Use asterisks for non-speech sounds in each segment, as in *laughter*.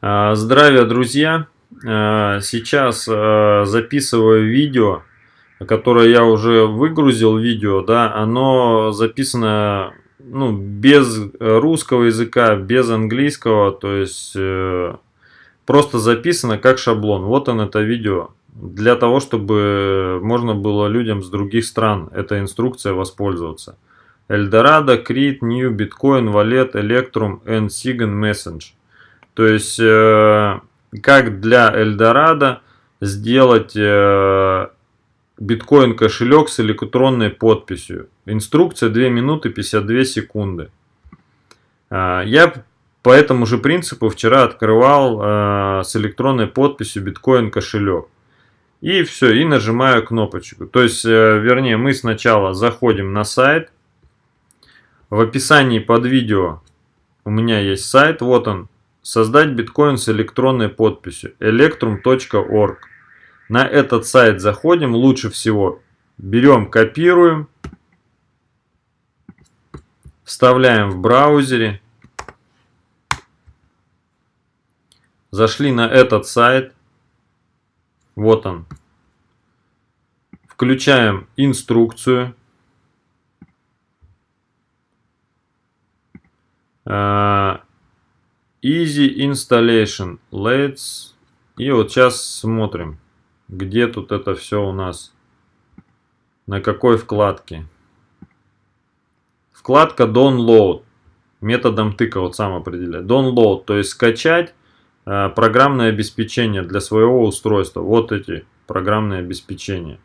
А, здравия, друзья! А, сейчас а, записываю видео, которое я уже выгрузил видео, да, оно записано ну, без русского языка, без английского, то есть э, просто записано как шаблон. Вот он это видео. Для того, чтобы можно было людям с других стран эта инструкция воспользоваться. Eldorado, Creed, New, Bitcoin, Wallet, Electrum and Sigan Message. То есть, э, как для Эльдорадо сделать э, биткоин кошелек с электронной подписью. Инструкция 2 минуты 52 секунды. Э, я по этому же принципу вчера открывал с электронной подписью биткоин кошелек. И все, и нажимаю кнопочку. То есть, вернее, мы сначала заходим на сайт. В описании под видео у меня есть сайт, вот он, Создать биткоин с электронной подписью electrum.org. На этот сайт заходим, лучше всего берем, копируем, вставляем в браузере. Зашли на этот сайт. Вот он. Включаем инструкцию. А, Easy Installation. Let's. И вот сейчас смотрим, где тут это все у нас. На какой вкладке. Вкладка Download. Методом тыка вот сам определяет. Download, то есть скачать э, программное обеспечение для своего устройства. Вот эти программные обеспечения.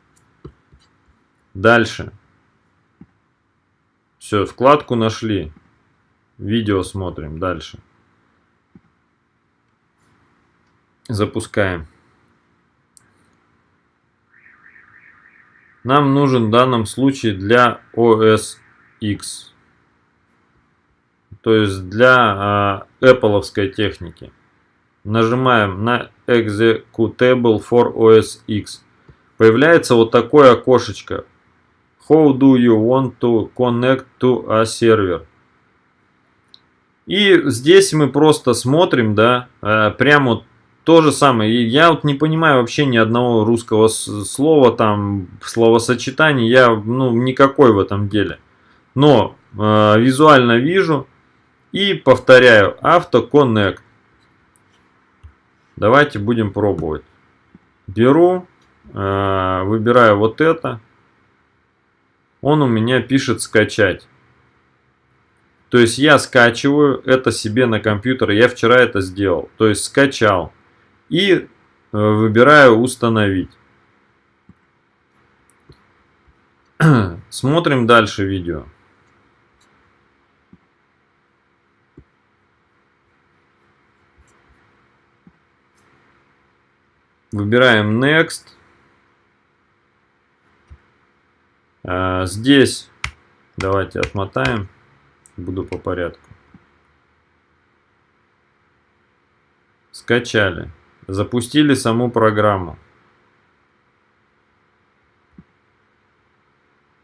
Дальше. Все, вкладку нашли. Видео смотрим дальше. Запускаем. Нам нужен в данном случае для OS X. То есть для э, Apple техники. Нажимаем на Executable for OS X. Появляется вот такое окошечко. How do you want to connect to a server? И здесь мы просто смотрим, да, э, прямо то же самое. Я вот не понимаю вообще ни одного русского слова, там, словосочетания. Я, ну, никакой в этом деле. Но э, визуально вижу и повторяю. Автоконнект. Давайте будем пробовать. Беру, э, выбираю вот это. Он у меня пишет скачать. То есть я скачиваю это себе на компьютер. Я вчера это сделал. То есть скачал и э, выбираю установить. *clears throat* Смотрим дальше видео. Выбираем Next. А, здесь давайте отмотаем. Буду по порядку. Скачали. Запустили саму программу.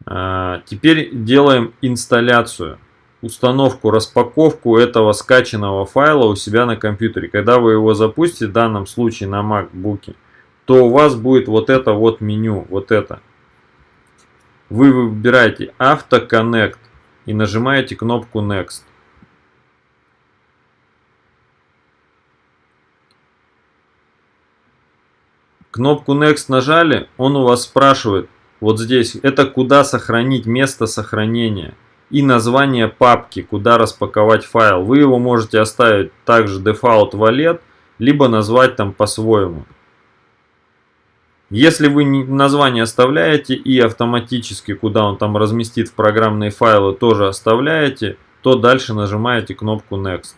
А, теперь делаем инсталляцию, установку, распаковку этого скачанного файла у себя на компьютере. Когда вы его запустите, в данном случае на MacBook, то у вас будет вот это вот меню, вот это. Вы выбираете Auto и нажимаете кнопку Next. Кнопку Next нажали, он у вас спрашивает, вот здесь, это куда сохранить место сохранения и название папки, куда распаковать файл. Вы его можете оставить также default wallet, либо назвать там по-своему. Если вы название оставляете и автоматически, куда он там разместит в программные файлы, тоже оставляете, то дальше нажимаете кнопку Next.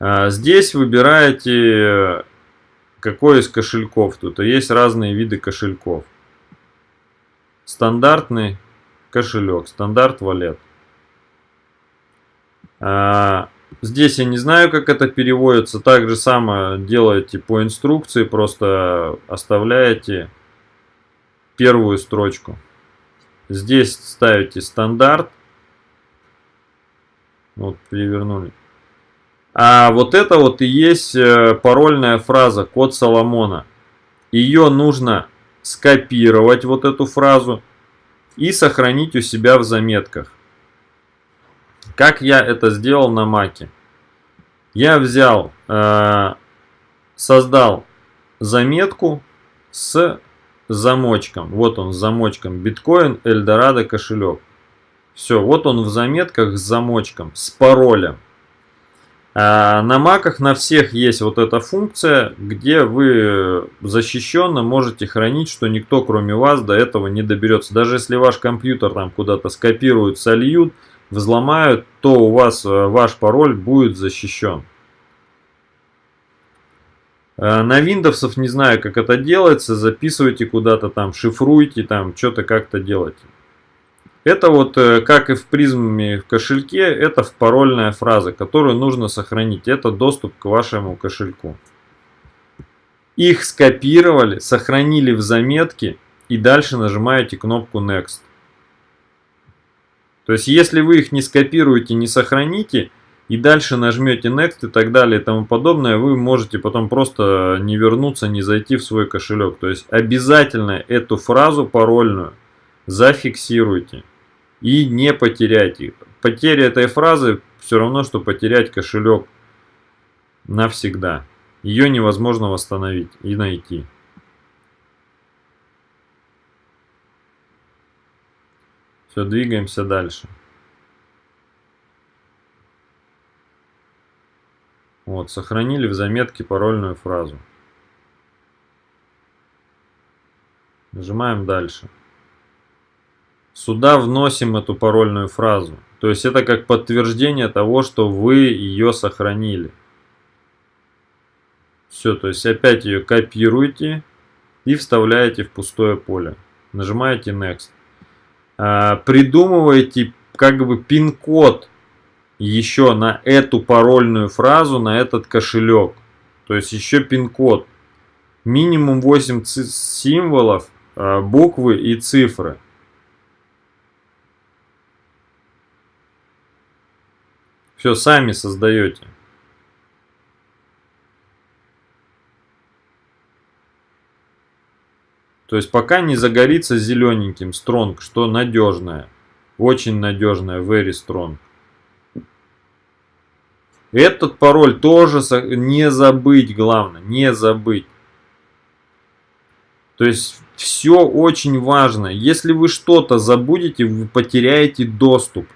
Здесь выбираете какой из кошельков. Тут есть разные виды кошельков. Стандартный кошелек, стандарт валет. А, здесь я не знаю, как это переводится. Так же самое делаете по инструкции, просто оставляете первую строчку. Здесь ставите стандарт Вот перевернули. А вот это вот и есть э, парольная фраза, код Соломона. Ее нужно скопировать, вот эту фразу, и сохранить у себя в заметках. Как я это сделал на маке? Я взял, э, создал заметку с замочком. Вот он с замочком. Биткоин, Эльдорадо кошелек. Все, вот он в заметках с замочком, с паролем. А на маках на всех есть вот эта функция, где вы защищенно можете хранить, что никто кроме вас до этого не доберется. Даже если ваш компьютер там куда-то скопируют, сольют, взломают, то у вас э, ваш пароль будет защищен. Э, на Windows не знаю, как это делается, записывайте куда-то там, шифруйте там, что-то как-то делайте. Это вот, э, как и в призме в кошельке, это парольная фраза, которую нужно сохранить. Это доступ к вашему кошельку. Их скопировали, сохранили в заметке и дальше нажимаете кнопку Next. То есть, если вы их не скопируете, не сохраните, и дальше нажмете Next и так далее и тому подобное, вы можете потом просто не вернуться, не зайти в свой кошелек. То есть, обязательно эту фразу парольную зафиксируйте и не потеряйте. Потеря этой фразы все равно, что потерять кошелек навсегда. Ее невозможно восстановить и найти. Все, двигаемся дальше. Вот, сохранили в заметке парольную фразу. Нажимаем дальше. Сюда вносим эту парольную фразу. То есть это как подтверждение того, что вы ее сохранили. Все, то есть опять ее копируете и вставляете в пустое поле. Нажимаете Next. А, придумываете как бы пин-код еще на эту парольную фразу, на этот кошелек. То есть еще пин-код. Минимум 8 символов, а, буквы и цифры. Все сами создаете. То есть пока не загорится зелененьким strong, что надежное. Очень надежное, very strong. Этот пароль тоже не забыть, главное, не забыть. То есть все очень важно. Если вы что-то забудете, вы потеряете доступ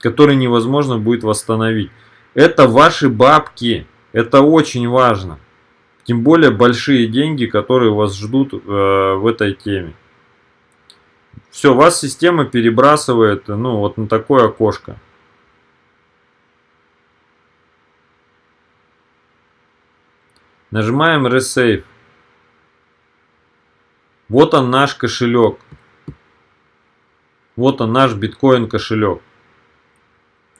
который невозможно будет восстановить. Это ваши бабки. Это очень важно. Тем более большие деньги, которые вас ждут э, в этой теме. Все, вас система перебрасывает ну, вот на такое окошко. Нажимаем Resave. Вот он наш кошелек. Вот он наш биткоин кошелек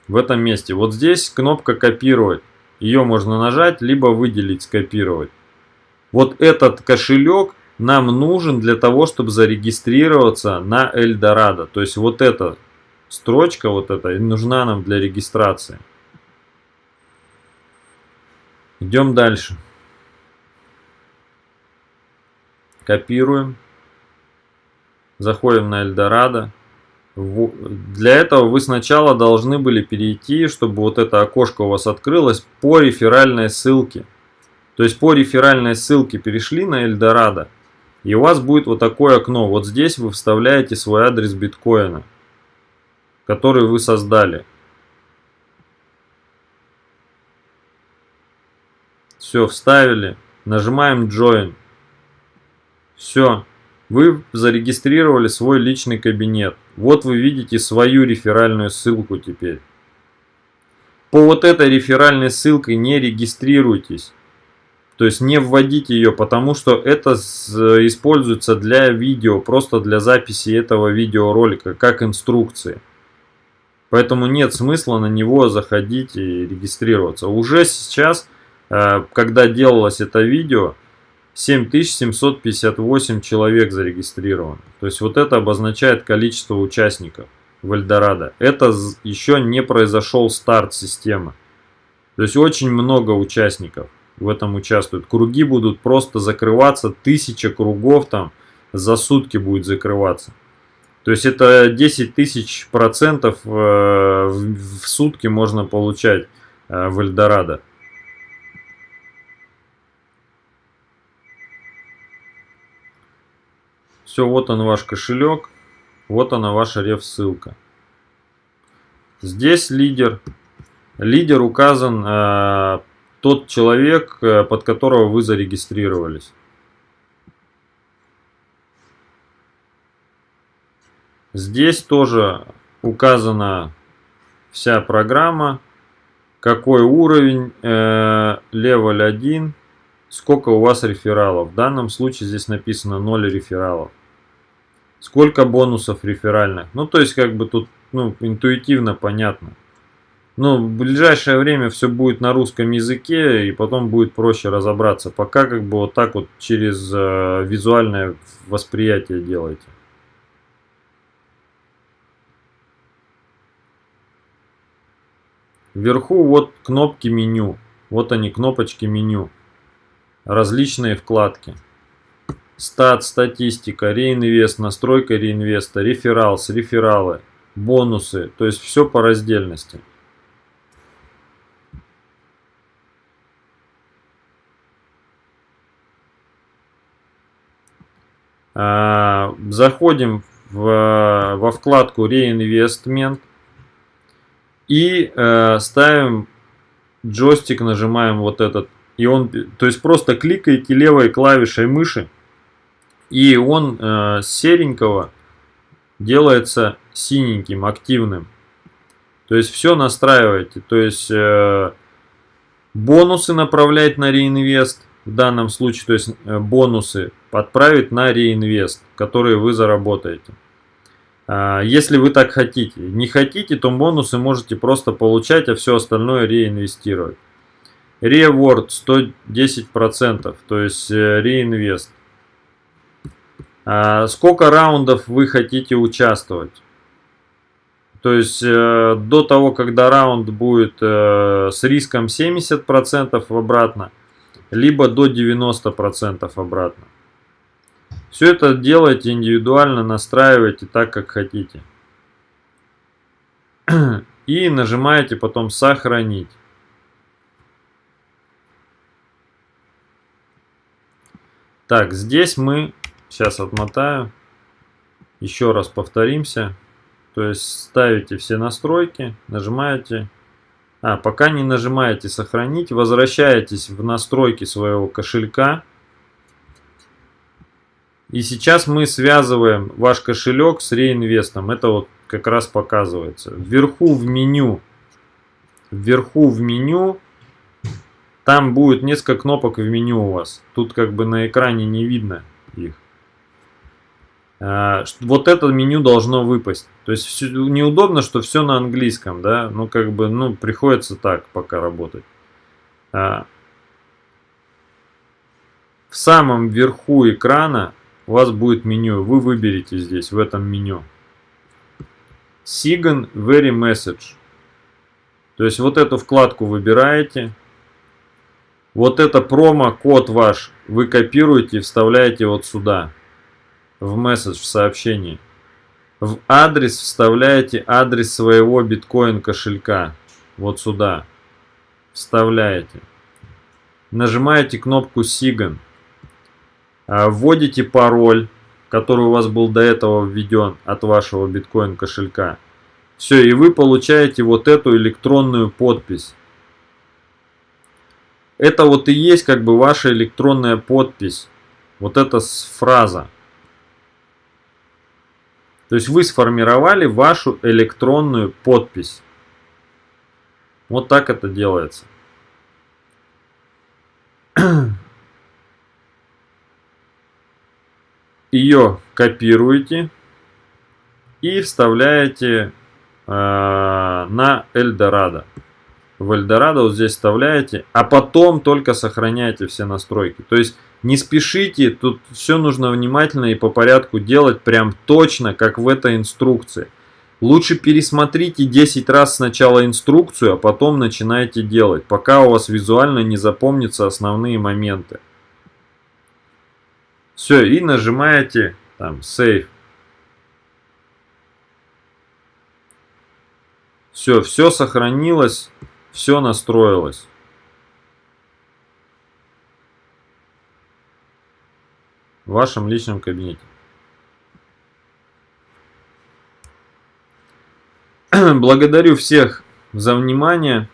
в этом месте. Вот здесь кнопка копировать. Ее можно нажать, либо выделить, скопировать. Вот этот кошелек нам нужен для того, чтобы зарегистрироваться на Эльдорадо. То есть вот эта строчка, вот эта, нужна нам для регистрации. Идем дальше. Копируем. Заходим на Эльдорадо. Для этого вы сначала должны были перейти, чтобы вот это окошко у вас открылось, по реферальной ссылке. То есть по реферальной ссылке перешли на Эльдорадо, и у вас будет вот такое окно. Вот здесь вы вставляете свой адрес биткоина, который вы создали. Все, вставили. Нажимаем Join. Все. Вы зарегистрировали свой личный кабинет. Вот вы видите свою реферальную ссылку теперь. По вот этой реферальной ссылке не регистрируйтесь. То есть не вводите ее, потому что это используется для видео, просто для записи этого видеоролика, как инструкции. Поэтому нет смысла на него заходить и регистрироваться. Уже сейчас, э, когда делалось это видео, 7758 человек зарегистрировано. То есть вот это обозначает количество участников. в Эльдорадо. Это еще не произошел старт системы. То есть очень много участников в этом участвуют. Круги будут просто закрываться, тысяча кругов там за сутки будет закрываться. То есть это 10 тысяч процентов э, в сутки можно получать э, в Эльдорадо. Все, вот он ваш кошелек, вот она ваша реф ссылка. Здесь лидер. Лидер указан э, тот человек, э, под которого вы зарегистрировались. Здесь тоже указана вся программа, какой уровень, э, level 1, сколько у вас рефералов. В данном случае здесь написано 0 рефералов. Сколько бонусов реферальных. Ну, то есть, как бы тут ну, интуитивно понятно. Но в ближайшее время все будет на русском языке, и потом будет проще разобраться. Пока как бы вот так вот через э, визуальное восприятие делайте. Вверху вот кнопки меню. Вот они, кнопочки меню. Различные вкладки. Стат, статистика, реинвест, настройка реинвеста, рефералс, рефералы, бонусы. То есть все по раздельности. А, заходим в, во вкладку реинвестмент. И э, ставим джойстик, нажимаем вот этот. И он, то есть просто кликаете левой клавишей мыши. И он э, серенького делается синеньким, активным. То есть все настраиваете. То есть э, бонусы направлять на реинвест. В данном случае, то есть э, бонусы подправить на реинвест, которые вы заработаете. А, если вы так хотите. Не хотите, то бонусы можете просто получать, а все остальное реинвестировать. Reward 110%, то есть э, реинвест. А, сколько раундов вы хотите участвовать? То есть э, до того, когда раунд будет э, с риском 70% обратно, либо до 90% обратно. Все это делайте индивидуально, настраивайте так, как хотите. *clears throat* И нажимаете потом «Сохранить». Так, здесь мы, сейчас отмотаю, еще раз повторимся. То есть ставите все настройки, нажимаете. А, пока не нажимаете «Сохранить», возвращаетесь в настройки своего кошелька. И сейчас мы связываем ваш кошелек с реинвестом. Это вот как раз показывается. Вверху в меню, вверху в меню, там будет несколько кнопок в меню у вас. Тут как бы на экране не видно их. А, вот это меню должно выпасть. То есть все, неудобно, что все на английском, да, ну как бы, ну приходится так пока работать. А, в самом верху экрана у вас будет меню. Вы выберете здесь, в этом меню. Sigan Very Message. То есть вот эту вкладку выбираете. Вот это промо-код ваш вы копируете и вставляете вот сюда. В месседж, в сообщении. В адрес вставляете адрес своего биткоин кошелька. Вот сюда. Вставляете. Нажимаете кнопку Sigan. А, вводите пароль, который у вас был до этого введен от вашего биткоин кошелька. Все, и вы получаете вот эту электронную подпись. Это вот и есть как бы ваша электронная подпись. Вот эта фраза. То есть вы сформировали вашу электронную подпись. Вот так это делается. *clears throat* ее копируете и вставляете э, на Эльдорадо. В Эльдорадо вот здесь вставляете, а потом только сохраняете все настройки. То есть не спешите, тут все нужно внимательно и по порядку делать прям точно, как в этой инструкции. Лучше пересмотрите 10 раз сначала инструкцию, а потом начинайте делать, пока у вас визуально не запомнятся основные моменты. Все, и нажимаете там Save. Все, все сохранилось, все настроилось. В вашем личном кабинете. *clears throat* Благодарю всех за внимание.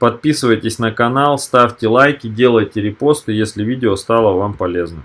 Подписывайтесь на канал, ставьте лайки, делайте репосты, если видео стало вам полезным.